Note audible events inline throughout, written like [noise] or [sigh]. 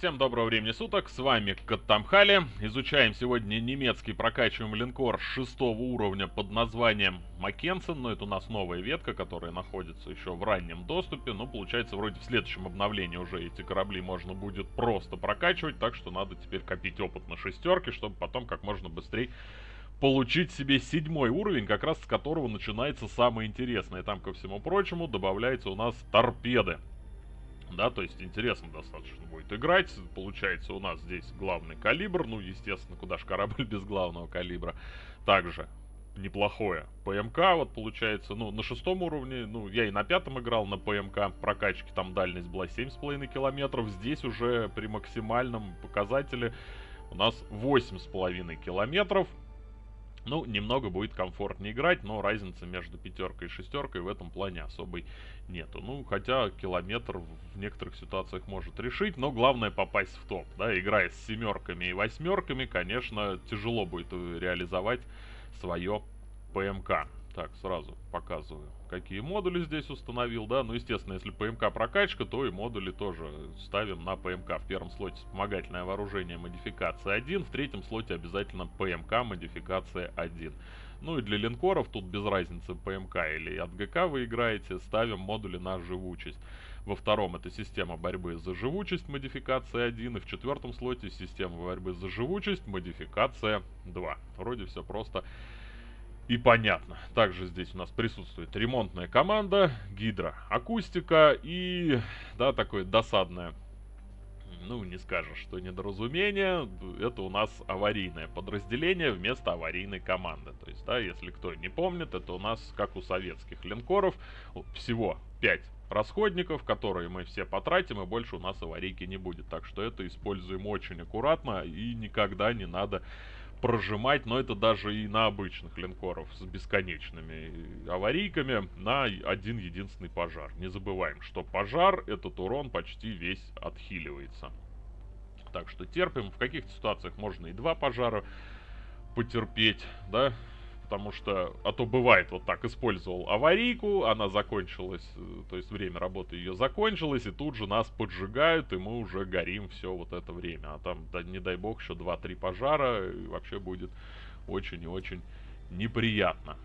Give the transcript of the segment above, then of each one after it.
Всем доброго времени суток, с вами Каттамхали. Изучаем сегодня немецкий прокачиваемый линкор шестого уровня под названием Маккенсен. Но это у нас новая ветка, которая находится еще в раннем доступе. Но получается вроде в следующем обновлении уже эти корабли можно будет просто прокачивать. Так что надо теперь копить опыт на шестерке, чтобы потом как можно быстрее получить себе седьмой уровень, как раз с которого начинается самое интересное. Там, ко всему прочему, добавляется у нас торпеды да, то есть интересно достаточно будет играть. Получается у нас здесь главный калибр, ну, естественно, куда же корабль [laughs] без главного калибра. Также неплохое ПМК, вот получается, ну, на шестом уровне, ну, я и на пятом играл на ПМК прокачки, там дальность была 7,5 километров, здесь уже при максимальном показателе у нас 8,5 километров, ну, немного будет комфортнее играть, но разницы между пятеркой и шестеркой в этом плане особой нету. Ну, хотя километр в некоторых ситуациях может решить, но главное попасть в топ, да, играя с семерками и восьмерками, конечно, тяжело будет реализовать свое ПМК. Так, сразу показываю, какие модули здесь установил, да. Ну, естественно, если ПМК прокачка, то и модули тоже ставим на ПМК. В первом слоте вспомогательное вооружение модификация 1, в третьем слоте обязательно ПМК модификация 1. Ну и для линкоров тут без разницы ПМК или от ГК вы играете, ставим модули на живучесть. Во втором это система борьбы за живучесть модификация 1, и в четвертом слоте система борьбы за живучесть модификация 2. Вроде все просто и понятно. Также здесь у нас присутствует ремонтная команда, гидроакустика и, да, такое досадное, ну, не скажешь, что недоразумение, это у нас аварийное подразделение вместо аварийной команды. То есть, да, если кто не помнит, это у нас, как у советских линкоров, всего 5 расходников, которые мы все потратим, и больше у нас аварийки не будет. Так что это используем очень аккуратно и никогда не надо прожимать, но это даже и на обычных линкоров с бесконечными аварийками на один единственный пожар. Не забываем, что пожар, этот урон почти весь отхиливается. Так что терпим. В каких-то ситуациях можно и два пожара потерпеть, да, потому что, а то бывает вот так, использовал аварийку, она закончилась, э, то есть время работы ее закончилось, и тут же нас поджигают, и мы уже горим все вот это время. А там, да, не дай бог, еще 2-3 пожара, и вообще будет очень и очень неприятно.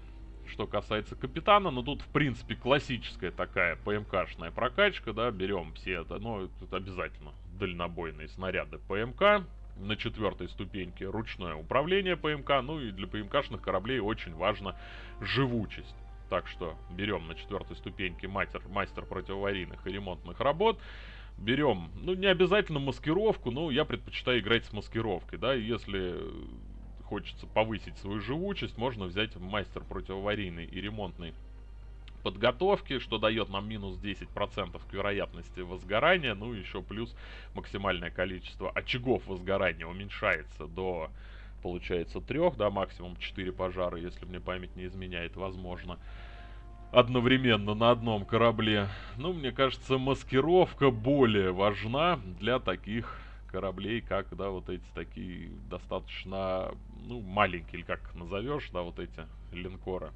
Что касается капитана, ну тут, в принципе, классическая такая ПМКшная прокачка, да, берем все это, ну, это обязательно дальнобойные снаряды ПМК, на четвертой ступеньке ручное управление ПМК. Ну и для ПМКшных кораблей очень важна живучесть. Так что берем на четвертой ступеньке мастер, мастер противоаварийных и ремонтных работ. Берем, ну не обязательно маскировку, но я предпочитаю играть с маскировкой, да, если хочется повысить свою живучесть, можно взять мастер противоаварийный и ремонтный подготовки, что дает нам минус 10% к вероятности возгорания. Ну, еще плюс максимальное количество очагов возгорания уменьшается до, получается, 3, да, максимум 4 пожара, если мне память не изменяет, возможно одновременно на одном корабле. Ну, мне кажется, маскировка более важна для таких кораблей, как, да, вот эти такие достаточно, ну, маленькие, или как назовешь, да, вот эти линкоры.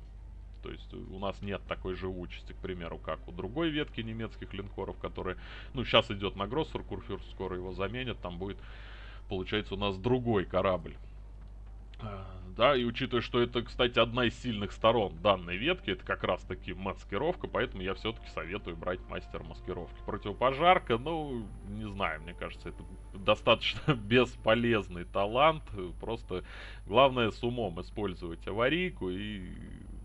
То есть у нас нет такой живучести, к примеру, как у другой ветки немецких линкоров, которые... Ну, сейчас идет на Гроссер, Курфюрст скоро его заменят, там будет, получается, у нас другой корабль. А, да, и учитывая, что это, кстати, одна из сильных сторон данной ветки, это как раз таки маскировка, поэтому я все-таки советую брать мастер маскировки. Противопожарка, ну, не знаю, мне кажется, это достаточно [laughs] бесполезный талант, просто главное с умом использовать аварийку и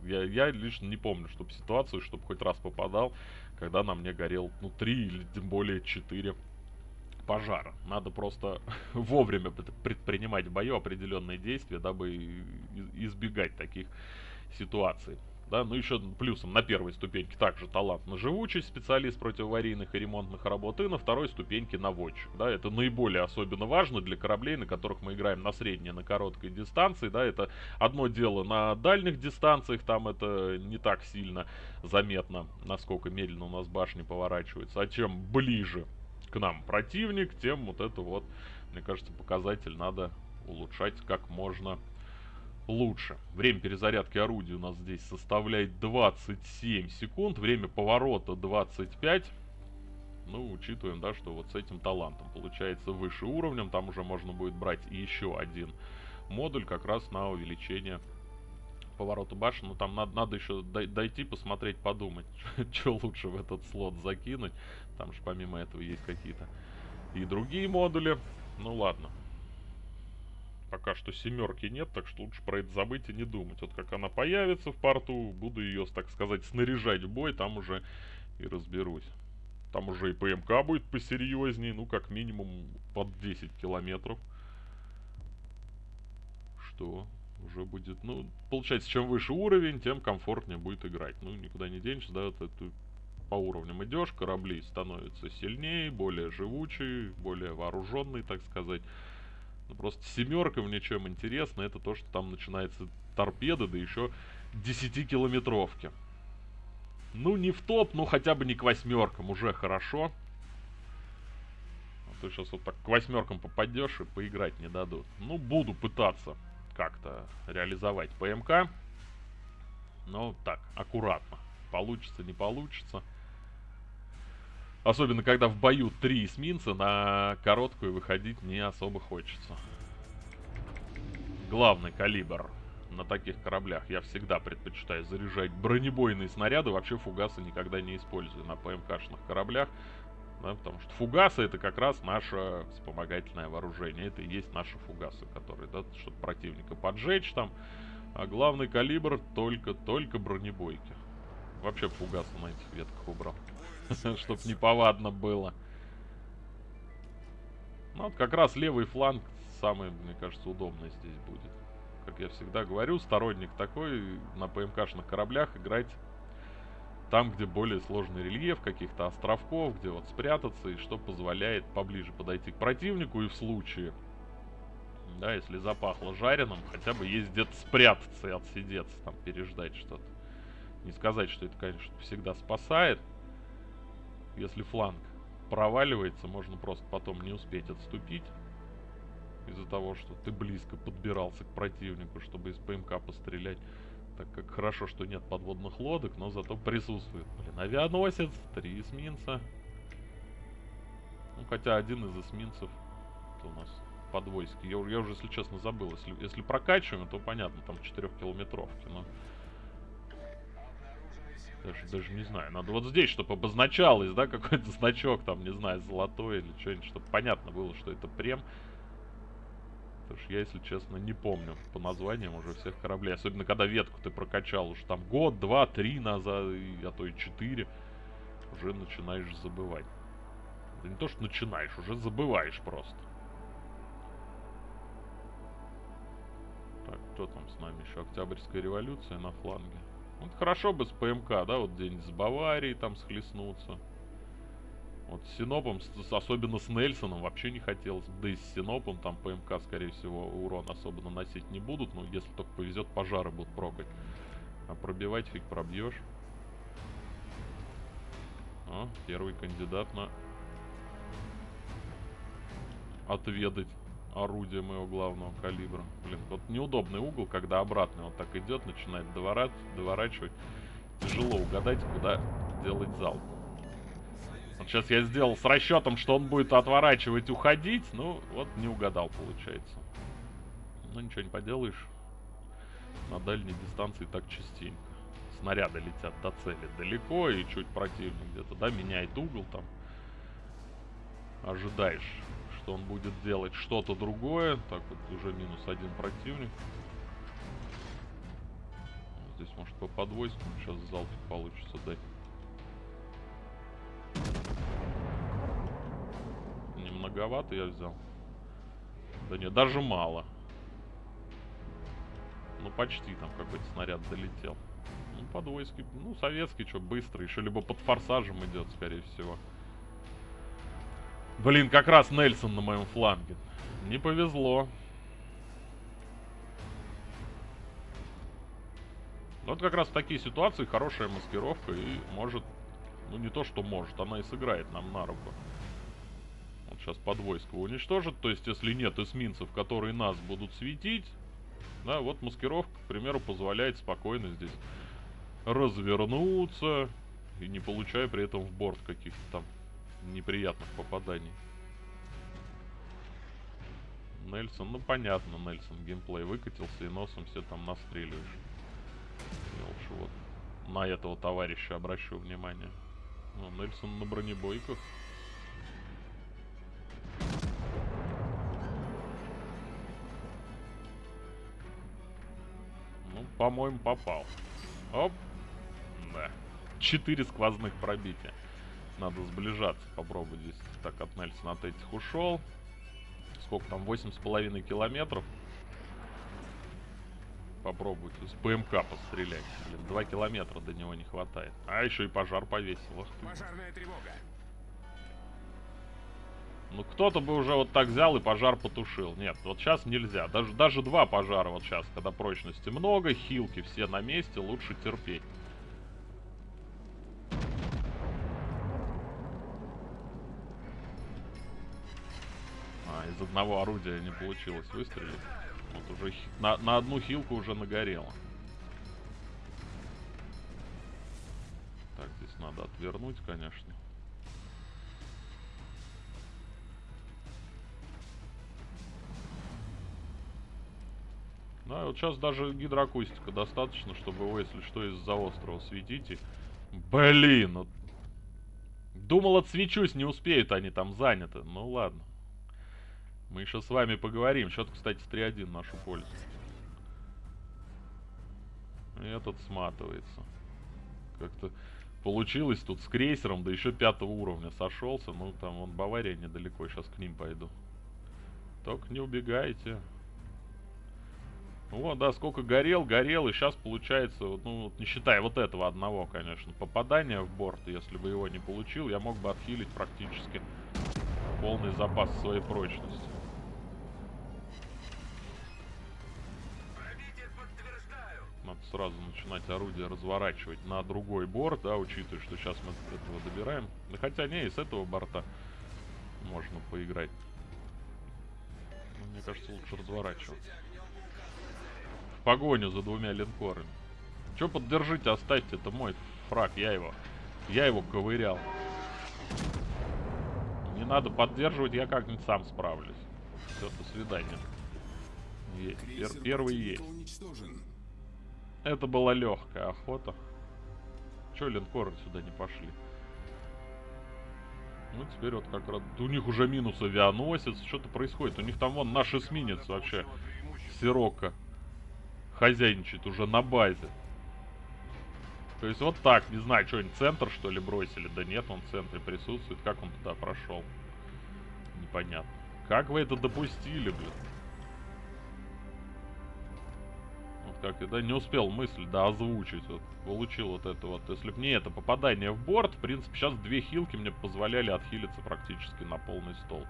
я, я лично не помню, чтобы ситуацию, чтобы хоть раз попадал, когда на мне горел, ну, три или тем более четыре пожара. Надо просто [laughs] вовремя предпринимать в бою определенные действия, дабы избегать таких ситуаций да, ну еще плюсом на первой ступеньке также талант на живучесть, специалист против аварийных и ремонтных работ, и на второй ступеньке наводчик, да, это наиболее особенно важно для кораблей, на которых мы играем на средней, на короткой дистанции, да, это одно дело на дальних дистанциях, там это не так сильно заметно, насколько медленно у нас башни поворачиваются, а чем ближе к нам противник, тем вот это вот, мне кажется, показатель надо улучшать как можно лучше. Время перезарядки орудия у нас здесь составляет 27 секунд. Время поворота 25. Ну, учитываем, да, что вот с этим талантом получается выше уровнем, там уже можно будет брать еще один модуль как раз на увеличение поворота башен. Ну, там надо, надо еще дойти, посмотреть, подумать, [laughs] что лучше в этот слот закинуть. Там же помимо этого есть какие-то и другие модули. Ну, ладно. Пока что семерки нет, так что лучше про это забыть и не думать. Вот как она появится в порту, буду ее, так сказать, снаряжать в бой, там уже и разберусь. Там уже и ПМК будет посерьезнее, ну, как минимум под 10 километров. Что уже будет, ну, получается, чем выше уровень, тем комфортнее будет играть. Ну, никуда не денешься, да, вот это по уровням идешь, корабли становятся сильнее, более живучие, более вооруженные, так сказать. Ну, просто семерка мне чем интересно, это то, что там начинается торпеда, да еще 10-километровки. Ну, не в топ, но хотя бы не к восьмеркам, уже хорошо. А то сейчас вот так к восьмеркам попадешь и поиграть не дадут. Ну, буду пытаться как-то реализовать ПМК. Но так, аккуратно. Получится, не получится. Особенно, когда в бою три эсминца, на короткую выходить не особо хочется. Главный калибр на таких кораблях я всегда предпочитаю заряжать бронебойные снаряды. Вообще фугасы никогда не использую на ПМКшных кораблях. Да, потому что фугасы это как раз наше вспомогательное вооружение. Это и есть наши фугасы, которые, да, чтобы противника поджечь там. А главный калибр только-только бронебойки. Вообще фугасы на этих ветках убрал. [laughs] Чтоб неповадно было. Ну, вот как раз левый фланг самый, мне кажется, удобный здесь будет. Как я всегда говорю, сторонник такой на ПМКшных кораблях играть там, где более сложный рельеф, каких-то островков, где вот спрятаться, и что позволяет поближе подойти к противнику, и в случае, да, если запахло жареным, хотя бы есть где-то спрятаться и отсидеться, там, переждать что-то. Не сказать, что это, конечно, всегда спасает, если фланг проваливается, можно просто потом не успеть отступить. Из-за того, что ты близко подбирался к противнику, чтобы из ПМК пострелять. Так как хорошо, что нет подводных лодок, но зато присутствует. Блин, авианосец, три эсминца. Ну, хотя один из эсминцев у нас подвойский. Я, я уже, если честно, забыл. Если, если прокачиваем, то понятно, там 4 километровки. Но даже, даже не знаю. Надо вот здесь, чтобы обозначалось, да, какой-то значок, там, не знаю, золотой или что-нибудь, чтобы понятно было, что это прем. Потому что я, если честно, не помню по названиям уже всех кораблей. Особенно, когда ветку ты прокачал уже там год, два, три назад, а то и четыре. Уже начинаешь забывать. Да не то, что начинаешь, уже забываешь просто. Так, кто там с нами еще? Октябрьская революция на фланге. Вот хорошо бы с ПМК, да, вот где-нибудь с Баварией там схлестнуться. Вот с Синопом, с, особенно с Нельсоном, вообще не хотелось. Да и с Синопом там ПМК, скорее всего, урон особо наносить не будут. Но если только повезет, пожары будут прокать. А пробивать фиг пробьешь. А, первый кандидат на отведать орудие моего главного калибра. Блин, вот неудобный угол, когда обратно вот так идет, начинает доворать, доворачивать. Тяжело угадать, куда делать залп. Вот сейчас я сделал с расчетом, что он будет отворачивать, уходить. Ну, вот не угадал, получается. Ну, ничего не поделаешь. На дальней дистанции так частенько. Снаряды летят до цели далеко, и чуть противник где-то, да, меняет угол там. Ожидаешь что он будет делать что-то другое. Так, вот уже минус один противник. Здесь может по подвойскому сейчас залп получится дать. Немноговато я взял. Да нет, даже мало. Ну почти там какой-то снаряд долетел. Ну, подвойский, ну, советский, что, быстро. Еще либо под форсажем идет, скорее всего. Блин, как раз Нельсон на моем фланге. Не повезло. Вот как раз в такие ситуации хорошая маскировка и может... Ну не то, что может, она и сыграет нам на руку. Вот сейчас подвойско уничтожит. То есть, если нет эсминцев, которые нас будут светить... Да, вот маскировка, к примеру, позволяет спокойно здесь развернуться. И не получая при этом в борт каких-то там неприятных попаданий. Нельсон, ну понятно, Нельсон геймплей выкатился и носом все там настреливаешь. Я лучше вот на этого товарища обращу внимание. Ну, Нельсон на бронебойках. Ну, по-моему, попал. Оп. Да. Четыре сквозных пробития. Надо сближаться, попробовать здесь. Так, от Нельсона от этих ушел. Сколько там? Восемь с половиной километров. Попробуйте с ПМК пострелять. Блин, два километра до него не хватает. А еще и пожар повесил. Ах ты. Пожарная тревога. Ну, кто-то бы уже вот так взял и пожар потушил. Нет, вот сейчас нельзя. Даже, даже два пожара вот сейчас, когда прочности много, хилки все на месте, лучше терпеть. Из одного орудия не получилось выстрелить. Вот уже на, на одну хилку уже нагорело. Так, здесь надо отвернуть, конечно. Да, вот сейчас даже гидроакустика достаточно, чтобы его, если что, из-за острова светить. И... Блин, вот... Думал, отсвечусь, не успеют, они там заняты. Ну ладно. Мы еще с вами поговорим. Счет, кстати, 3-1 в нашу пользу. Этот сматывается. Как-то получилось тут с крейсером, да еще пятого уровня сошелся. Ну, там вон Бавария недалеко, сейчас к ним пойду. Только не убегайте. Вот, да, сколько горел, горел, и сейчас получается, ну, вот не считая вот этого одного, конечно, попадания в борт, если бы его не получил, я мог бы отхилить практически полный запас своей прочности. Сразу начинать орудие разворачивать на другой борт, да, учитывая, что сейчас мы этого добираем. Да хотя не, и с этого борта можно поиграть. Но мне кажется, лучше разворачиваться. В погоню за двумя линкорами. Че поддержите, оставьте, это мой фраг, я его, я его ковырял. Не надо поддерживать, я как-нибудь сам справлюсь. Все, до свидания. Пер- Крейсер первый есть. Это была легкая охота. Че линкоры сюда не пошли? Ну, теперь вот как раз... У них уже минус авианосец. Что-то происходит. У них там вон наш эсминец вообще. Сирока. Хозяйничает уже на базе. То есть вот так, не знаю, что они центр что ли бросили? Да нет, он в центре присутствует. Как он туда прошел? Непонятно. Как вы это допустили, блин? Вот как я, да, не успел мысль, да, озвучить. Вот, получил вот это вот. Если бы не это попадание в борт, в принципе, сейчас две хилки мне позволяли отхилиться практически на полный стол.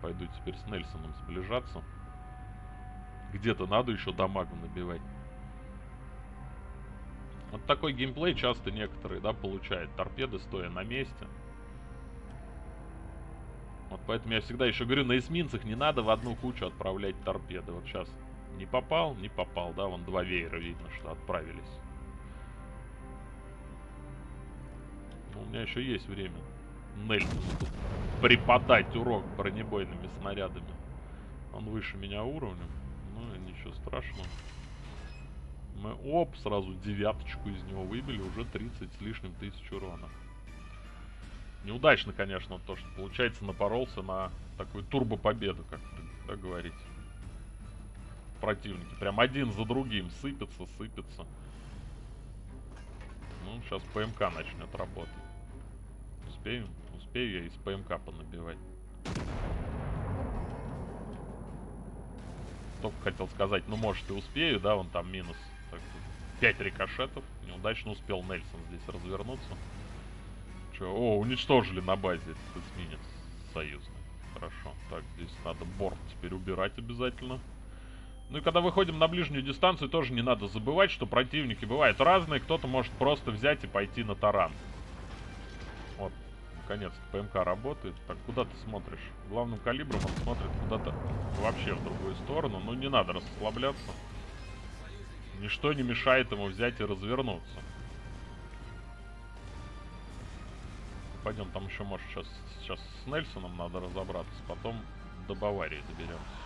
Пойду теперь с Нельсоном сближаться. Где-то надо еще дамагу набивать. Вот такой геймплей часто некоторые, да, получают. Торпеды стоя на месте. Вот поэтому я всегда еще говорю, на эсминцах не надо в одну кучу отправлять торпеды. Вот сейчас не попал, не попал, да, вон два веера видно, что отправились. Ну, у меня еще есть время Нельсону тут преподать урок бронебойными снарядами. Он выше меня уровнем, ну ничего страшного. Мы, оп, сразу девяточку из него выбили, уже 30 с лишним тысяч урона. Неудачно, конечно, то, что, получается, напоролся на такую турбо-победу, как да, говорить. Противники прям один за другим сыпятся, сыпятся. Ну, сейчас ПМК начнет работать. Успею? Успею я из ПМК понабивать. Только хотел сказать, ну, может, и успею, да, вон там минус. Так, 5 рикошетов. Неудачно успел Нельсон здесь развернуться. Че, о, уничтожили на базе этот эсминец союзный. Хорошо. Так, здесь надо борт теперь убирать обязательно. Ну и когда выходим на ближнюю дистанцию, тоже не надо забывать, что противники бывают разные. Кто-то может просто взять и пойти на таран. Вот, наконец-то ПМК работает. Так, куда ты смотришь? Главным калибром он смотрит куда-то вообще в другую сторону. Ну не надо расслабляться. Ничто не мешает ему взять и развернуться. пойдем, там еще, может, сейчас, сейчас с Нельсоном надо разобраться, потом до Баварии доберемся.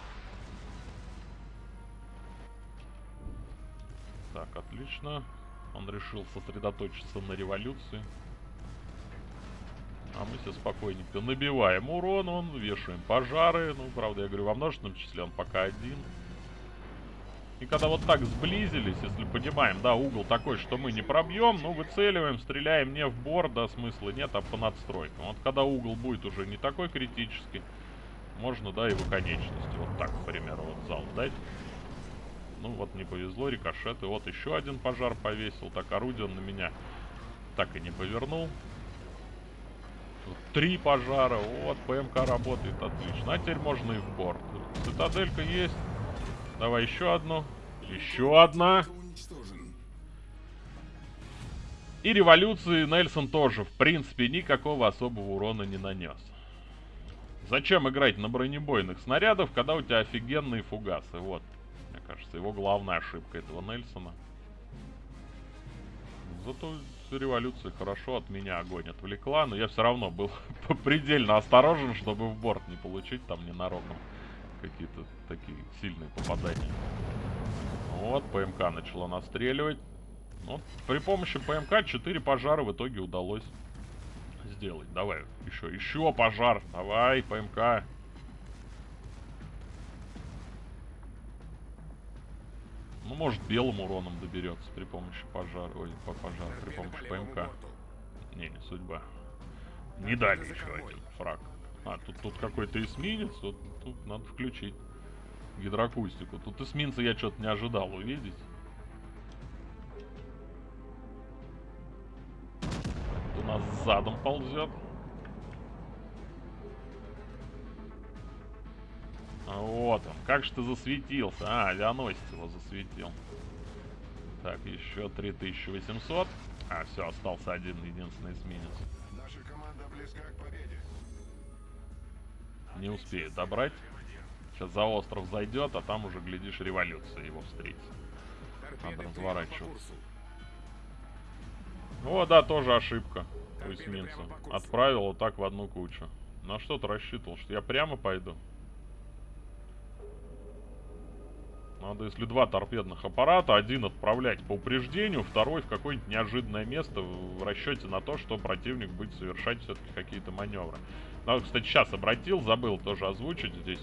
Так, отлично. Он решил сосредоточиться на революции. А мы все спокойненько набиваем урон, он вешаем пожары. Ну, правда, я говорю, во множественном числе он пока один. И когда вот так сблизились, если понимаем, да, угол такой, что мы не пробьем, ну, выцеливаем, стреляем не в борт, да, смысла нет, а по надстройкам. Вот когда угол будет уже не такой критический, можно, да, и в конечности. Вот так, к примеру, вот зал дать. Ну, вот не повезло, рикошет. И вот еще один пожар повесил. Так, орудие он на меня так и не повернул. Тут три пожара. Вот, ПМК работает отлично. А теперь можно и в борт. Цитаделька есть. Давай еще одну. Еще одна. И революции Нельсон тоже, в принципе, никакого особого урона не нанес. Зачем играть на бронебойных снарядов, когда у тебя офигенные фугасы? Вот, мне кажется, его главная ошибка этого Нельсона. Зато революция хорошо от меня огонь отвлекла, но я все равно был [laughs] предельно осторожен, чтобы в борт не получить там ненароком какие-то такие сильные попадания. Вот, ПМК начала настреливать. Вот, при помощи ПМК 4 пожара в итоге удалось сделать. Давай, еще, еще пожар. Давай, ПМК. Ну, может, белым уроном доберется при помощи пожара. Ой, по пожару, при помощи ПМК. Не, не судьба. Не дали еще один фраг. А, тут, тут какой-то эсминец. Тут, тут надо включить гидроакустику. Тут эсминца я что-то не ожидал увидеть. Тут у нас задом ползет. Вот он. Как же ты засветился? А, авианосец его засветил. Так, еще 3800. А, все, остался один единственный эсминец. Наша команда близка к победе. Не успеет добрать. Сейчас за остров зайдет, а там уже, глядишь, революция его встретит. Надо разворачиваться. О, да, тоже ошибка у эсминца. Отправил вот так в одну кучу. На что ты рассчитывал? Что я прямо пойду? Надо, если два торпедных аппарата, один отправлять по упреждению, второй в какое-нибудь неожиданное место в расчете на то, что противник будет совершать все-таки какие-то маневры. Надо, кстати, сейчас обратил, забыл тоже озвучить здесь.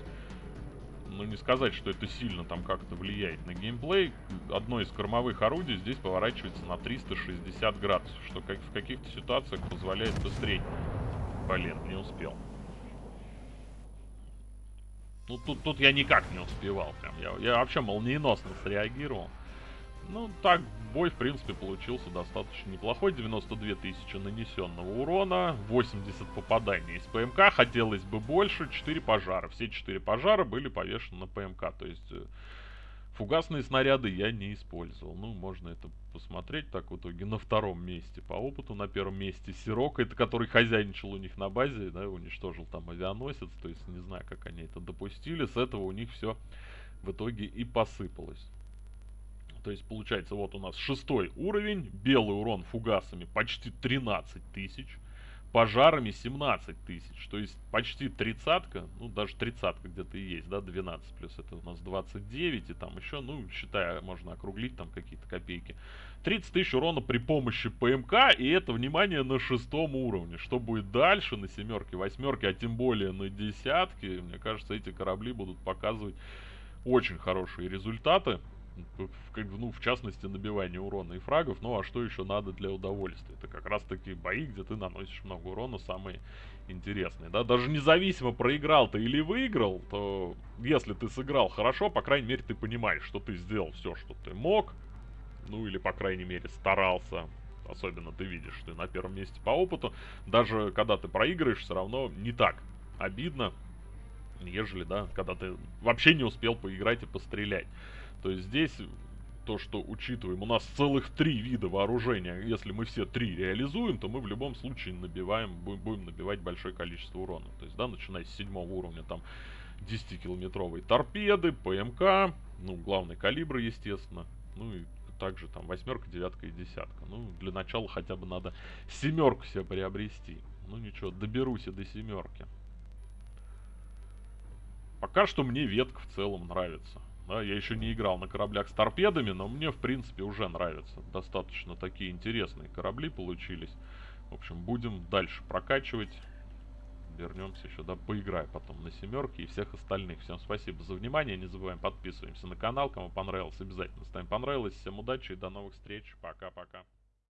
Ну, не сказать, что это сильно там как-то влияет на геймплей. Одно из кормовых орудий здесь поворачивается на 360 градусов, что как в каких-то ситуациях позволяет быстрее. Блин, не успел. Ну, тут, тут я никак не успевал. Прям. Я, я вообще молниеносно среагировал. Ну, так, бой, в принципе, получился достаточно неплохой. 92 тысячи нанесенного урона, 80 попаданий из ПМК. Хотелось бы больше, 4 пожара. Все 4 пожара были повешены на ПМК. То есть, э, фугасные снаряды я не использовал. Ну, можно это посмотреть так в итоге на втором месте. По опыту на первом месте Сирок, это который хозяйничал у них на базе, да, уничтожил там авианосец. То есть, не знаю, как они это допустили. С этого у них все в итоге и посыпалось. То есть получается вот у нас шестой уровень, белый урон фугасами почти 13 тысяч, пожарами 17 тысяч, то есть почти тридцатка, ну даже тридцатка где-то и есть, да, 12 плюс это у нас 29 и там еще, ну считая, можно округлить там какие-то копейки. 30 тысяч урона при помощи ПМК и это, внимание, на шестом уровне. Что будет дальше на семерке, восьмерке, а тем более на десятке, мне кажется, эти корабли будут показывать очень хорошие результаты ну, в частности, набивание урона и фрагов. Ну, а что еще надо для удовольствия? Это как раз таки бои, где ты наносишь много урона, самые интересные, да? Даже независимо, проиграл ты или выиграл, то если ты сыграл хорошо, по крайней мере, ты понимаешь, что ты сделал все, что ты мог. Ну, или, по крайней мере, старался. Особенно ты видишь, что ты на первом месте по опыту. Даже когда ты проигрываешь, все равно не так обидно, нежели, да, когда ты вообще не успел поиграть и пострелять. То есть здесь то, что учитываем, у нас целых три вида вооружения. Если мы все три реализуем, то мы в любом случае набиваем, будем набивать большое количество урона. То есть, да, начиная с седьмого уровня, там 10-километровые торпеды, ПМК, ну, главный калибр, естественно. Ну и также там восьмерка, девятка и десятка. Ну, для начала хотя бы надо семерку себе приобрести. Ну ничего, доберусь и до семерки. Пока что мне ветка в целом нравится. Да, я еще не играл на кораблях с торпедами, но мне, в принципе, уже нравится. Достаточно такие интересные корабли получились. В общем, будем дальше прокачивать. Вернемся еще, да, потом на семерке и всех остальных. Всем спасибо за внимание. Не забываем подписываемся на канал. Кому понравилось, обязательно ставим понравилось. Всем удачи и до новых встреч. Пока-пока.